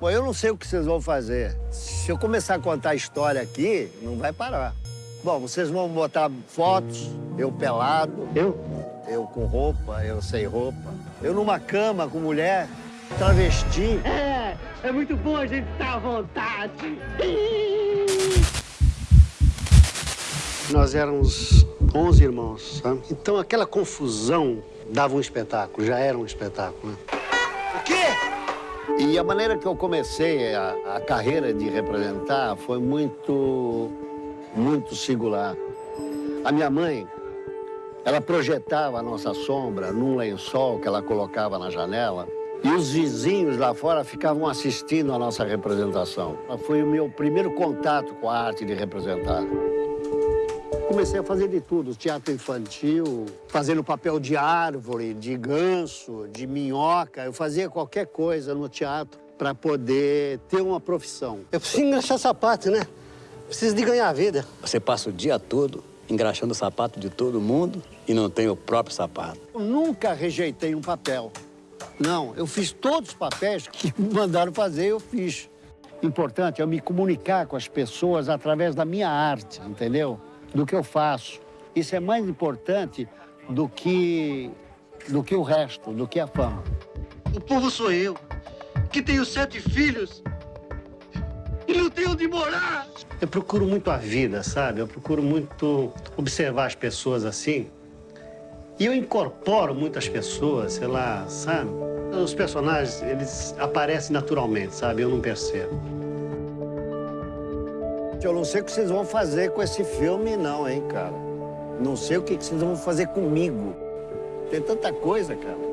Bom, eu não sei o que vocês vão fazer. Se eu começar a contar a história aqui, não vai parar. Bom, vocês vão botar fotos, eu pelado. Eu? Eu com roupa, eu sem roupa. Eu numa cama com mulher, travesti. É, é muito bom a gente estar à vontade. Nós éramos 11 irmãos, sabe? Então aquela confusão dava um espetáculo, já era um espetáculo, né? O quê? E a maneira que eu comecei a, a carreira de representar foi muito, muito singular. A minha mãe, ela projetava a nossa sombra num lençol que ela colocava na janela e os vizinhos lá fora ficavam assistindo a nossa representação. Foi o meu primeiro contato com a arte de representar. Comecei a fazer de tudo, teatro infantil, fazendo papel de árvore, de ganso, de minhoca. Eu fazia qualquer coisa no teatro para poder ter uma profissão. Eu preciso engraxar sapato, né? Preciso de ganhar a vida. Você passa o dia todo engraxando o sapato de todo mundo e não tem o próprio sapato. Eu nunca rejeitei um papel. Não, eu fiz todos os papéis que me mandaram fazer, eu fiz. Importante é eu me comunicar com as pessoas através da minha arte, entendeu? Do que eu faço. Isso é mais importante do que, do que o resto, do que a fama. O povo sou eu, que tenho sete filhos e não tenho onde morar. Eu procuro muito a vida, sabe? Eu procuro muito observar as pessoas assim. E eu incorporo muitas pessoas, sei lá, sabe? Os personagens, eles aparecem naturalmente, sabe? Eu não percebo. Eu não sei o que vocês vão fazer com esse filme, não, hein, cara. Não sei o que vocês vão fazer comigo. Tem tanta coisa, cara.